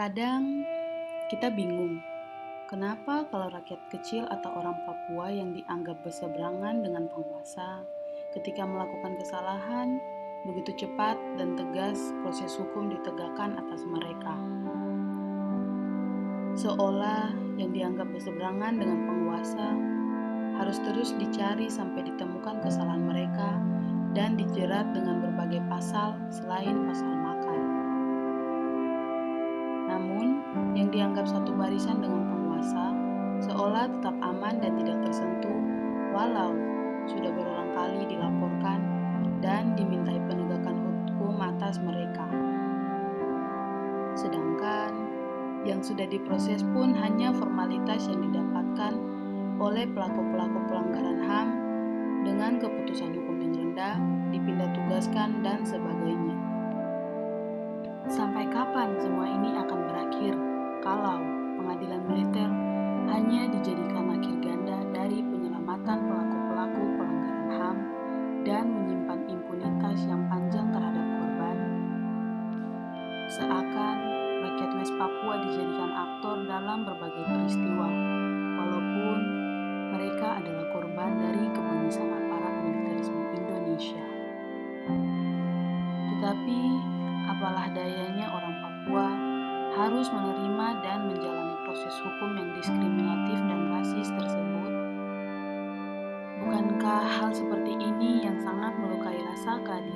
Kadang kita bingung, kenapa kalau rakyat kecil atau orang Papua yang dianggap berseberangan dengan penguasa, ketika melakukan kesalahan, begitu cepat dan tegas proses hukum ditegakkan atas mereka. Seolah yang dianggap berseberangan dengan penguasa harus terus dicari sampai ditemukan kesalahan mereka dan dijerat dengan berbagai pasal selain pasal dianggap satu barisan dengan penguasa seolah tetap aman dan tidak tersentuh, walau sudah berulang kali dilaporkan dan dimintai penegakan hukum atas mereka. Sedangkan yang sudah diproses pun hanya formalitas yang didapatkan oleh pelaku-pelaku pelanggaran HAM dengan keputusan hukum yang rendah, dipindah tugaskan, dan sebagainya. Sampai kapan semua ini akan kalau pengadilan militer hanya dijadikan akhir ganda dari penyelamatan pelaku-pelaku pelanggaran HAM dan menyimpan impunitas yang panjang terhadap korban? Seakan rakyat West Papua dijadikan aktor dalam berbagai peristiwa, walaupun mereka adalah korban dari kebengisan aparat militerisme Indonesia. Tetapi, apalah dayanya orang Papua harus menerima dan menjalani proses hukum yang diskriminatif dan rasis tersebut? Bukankah hal seperti ini yang sangat melukai rasa keadilan?